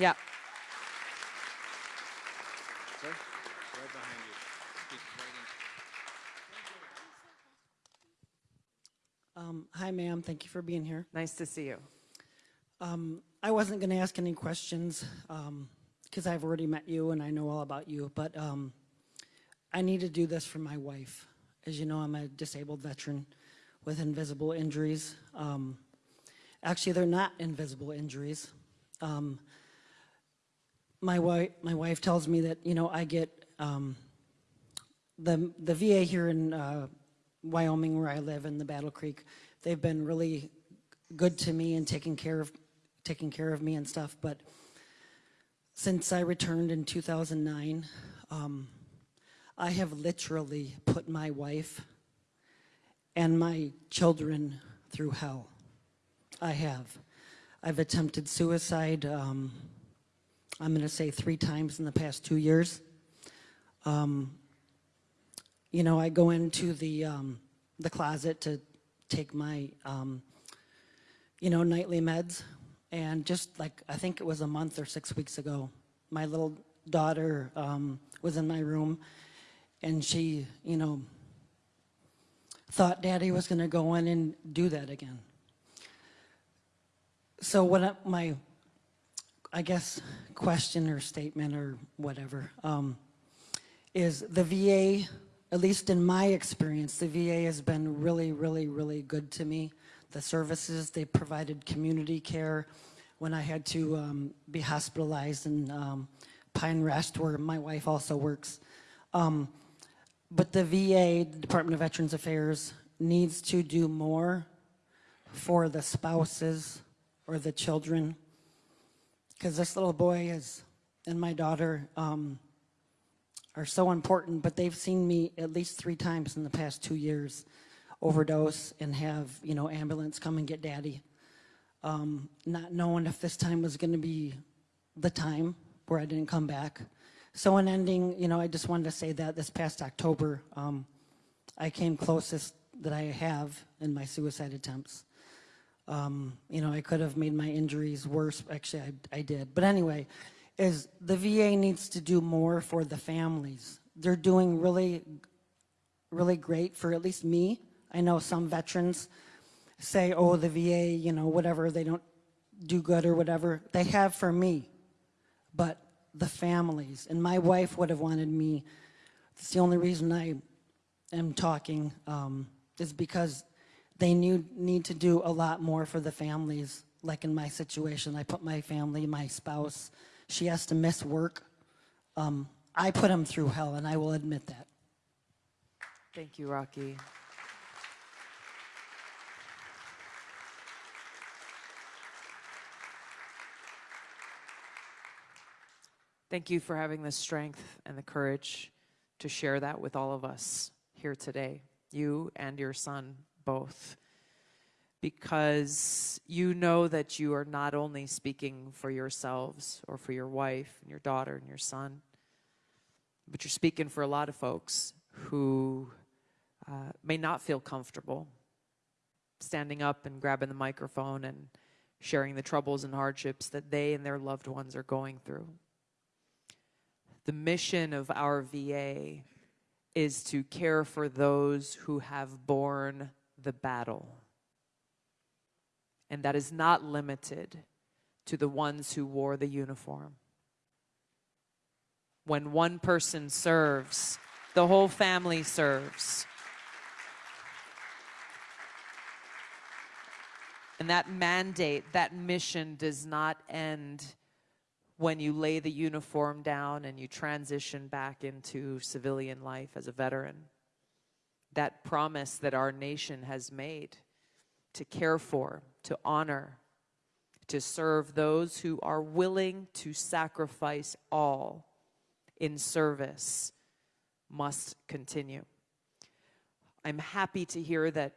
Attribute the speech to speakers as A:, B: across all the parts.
A: Yeah.
B: Sir, right behind you. Speak right in.
C: Um, hi, ma'am. Thank you for being here.
A: Nice to see you.
C: Um, I wasn't going to ask any questions because I've already met you and I know all about you, but um, I need to do this for my wife. As you know, I'm a disabled veteran with invisible injuries. Um, actually, they're not invisible injuries. My wife, my wife tells me that you know I get um, the the VA here in uh, Wyoming, where I live in the Battle Creek. They've been really good to me and taking care of taking care of me and stuff. But since I returned in 2009, um, I have literally put my wife and my children through hell. I have. I've attempted suicide. Um, I'm going to say three times in the past two years. Um, you know, I go into the um, the closet to take my, um, you know, nightly meds, and just like I think it was a month or six weeks ago, my little daughter um, was in my room, and she, you know, thought Daddy was going to go in and do that again. So I, my I guess, question or statement or whatever, um, is the VA, at least in my experience, the VA has been really, really, really good to me. The services, they provided community care when I had to um, be hospitalized in um, Pine Rest, where my wife also works. Um, but the VA, the Department of Veterans Affairs, needs to do more for the spouses or the children because this little boy is and my daughter um, are so important, but they've seen me at least three times in the past two years overdose and have, you know, ambulance come and get daddy. Um, not knowing if this time was going to be the time where I didn't come back. So in ending, you know, I just wanted to say that this past October, um, I came closest that I have in my suicide attempts. Um, you know, I could have made my injuries worse. Actually, I, I did. But anyway, is the VA needs to do more for the families. They're doing really, really great for at least me. I know some veterans say, oh, the VA, you know, whatever, they don't do good or whatever. They have for me, but the families. And my wife would have wanted me, it's the only reason I am talking, um, is because they need, need to do a lot more for the families. Like in my situation, I put my family, my spouse, she has to miss work. Um, I put him through hell, and I will admit that.
A: Thank you, Rocky. Thank you for having the strength and the courage to share that with all of us here today, you and your son both. Because you know that you are not only speaking for yourselves or for your wife and your daughter and your son, but you're speaking for a lot of folks who uh, may not feel comfortable standing up and grabbing the microphone and sharing the troubles and hardships that they and their loved ones are going through. The mission of our VA is to care for those who have borne the battle. And that is not limited to the ones who wore the uniform. When one person serves, the whole family serves. And that mandate, that mission does not end when you lay the uniform down and you transition back into civilian life as a veteran that promise that our nation has made to care for, to honor, to serve those who are willing to sacrifice all in service must continue. I'm happy to hear that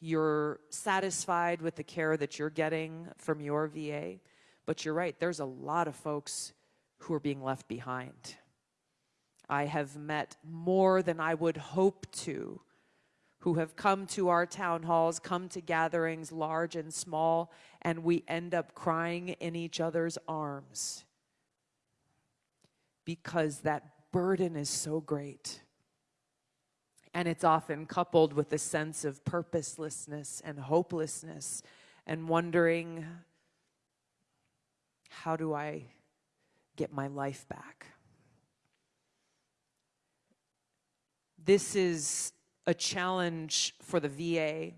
A: you're satisfied with the care that you're getting from your VA, but you're right, there's a lot of folks who are being left behind. I have met more than I would hope to who have come to our town halls, come to gatherings large and small, and we end up crying in each other's arms because that burden is so great. And it's often coupled with a sense of purposelessness and hopelessness and wondering how do I get my life back? This is a challenge for the VA,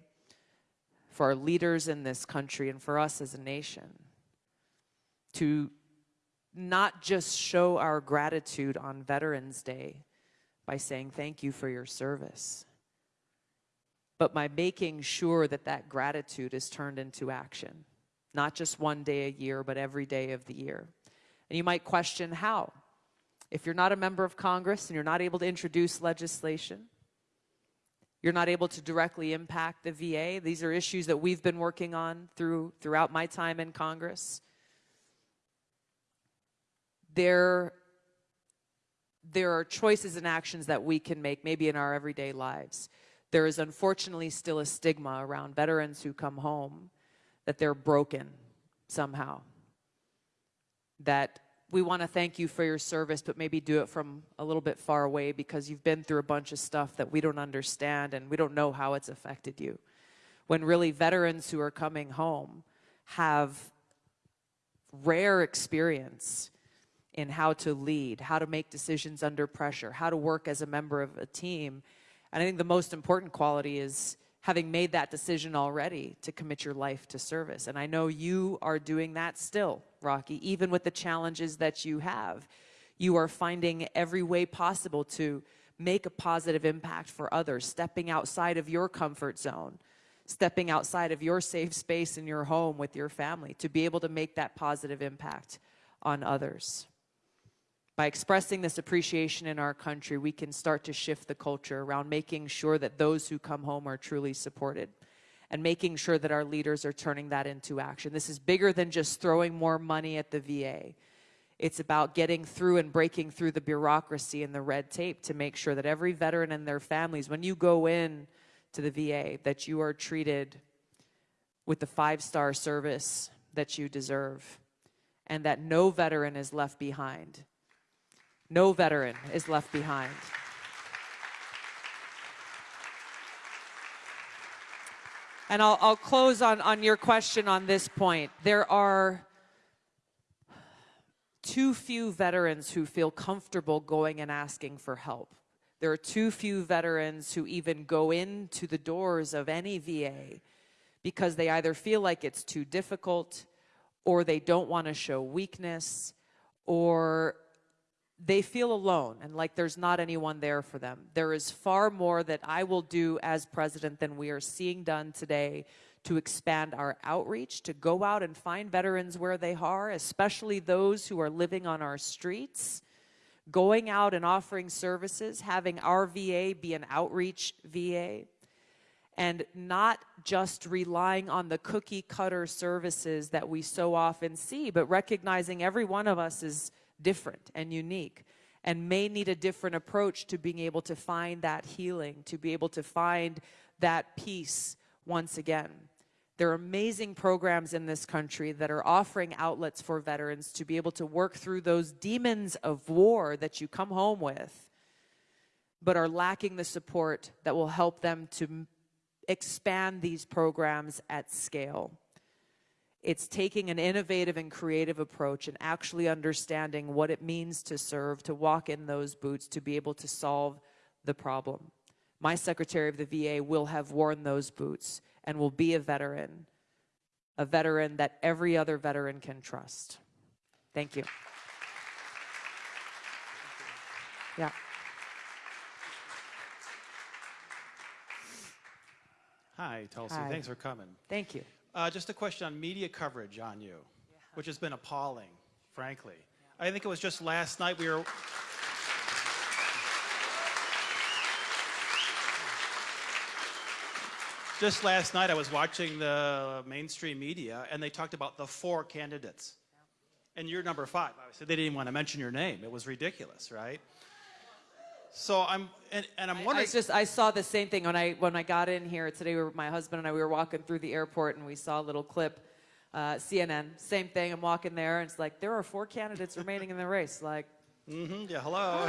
A: for our leaders in this country, and for us as a nation to not just show our gratitude on Veterans Day by saying thank you for your service, but by making sure that that gratitude is turned into action, not just one day a year, but every day of the year. And you might question how. If you're not a member of Congress and you're not able to introduce legislation, you're not able to directly impact the VA. These are issues that we've been working on through, throughout my time in Congress. There, there are choices and actions that we can make, maybe in our everyday lives. There is unfortunately still a stigma around veterans who come home that they're broken somehow. That we want to thank you for your service, but maybe do it from a little bit far away because you've been through a bunch of stuff that we don't understand and we don't know how it's affected you. When really veterans who are coming home have rare experience in how to lead, how to make decisions under pressure, how to work as a member of a team. And I think the most important quality is having made that decision already to commit your life to service. And I know you are doing that still, Rocky, even with the challenges that you have. You are finding every way possible to make a positive impact for others, stepping outside of your comfort zone, stepping outside of your safe space in your home with your family to be able to make that positive impact on others. By expressing this appreciation in our country, we can start to shift the culture around making sure that those who come home are truly supported and making sure that our leaders are turning that into action. This is bigger than just throwing more money at the VA. It's about getting through and breaking through the bureaucracy and the red tape to make sure that every veteran and their families, when you go in to the VA, that you are treated with the five-star service that you deserve and that no veteran is left behind no veteran is left behind. And I'll, I'll close on, on your question on this point. There are too few veterans who feel comfortable going and asking for help. There are too few veterans who even go into the doors of any VA because they either feel like it's too difficult or they don't want to show weakness or they feel alone and like there's not anyone there for them. There is far more that I will do as president than we are seeing done today to expand our outreach, to go out and find veterans where they are, especially those who are living on our streets, going out and offering services, having our VA be an outreach VA, and not just relying on the cookie cutter services that we so often see, but recognizing every one of us is different and unique and may need a different approach to being able to find that healing, to be able to find that peace once again. There are amazing programs in this country that are offering outlets for veterans to be able to work through those demons of war that you come home with, but are lacking the support that will help them to expand these programs at scale. It's taking an innovative and creative approach and actually understanding what it means to serve, to walk in those boots, to be able to solve the problem. My Secretary of the VA will have worn those boots and will be a veteran, a veteran that every other veteran can trust. Thank you. Yeah.
B: Hi, Tulsi.
A: Hi.
B: Thanks for coming.
A: Thank you.
B: Uh, just a question on media coverage on you, which has been appalling, frankly. I think it was just last night we were. Just last night I was watching the mainstream media and they talked about the four candidates. And you're number five. Obviously, they didn't even want to mention your name. It was ridiculous, right? So I'm, and, and I'm
A: I
B: wondering.
A: just I saw the same thing when I when I got in here today. We were, my husband and I we were walking through the airport and we saw a little clip, uh, CNN. Same thing. I'm walking there and it's like there are four candidates remaining in the race. Like, mm
B: -hmm, yeah, hello.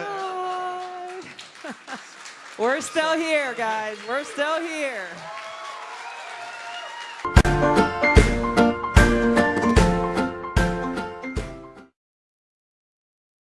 A: We're still here, guys. We're still here.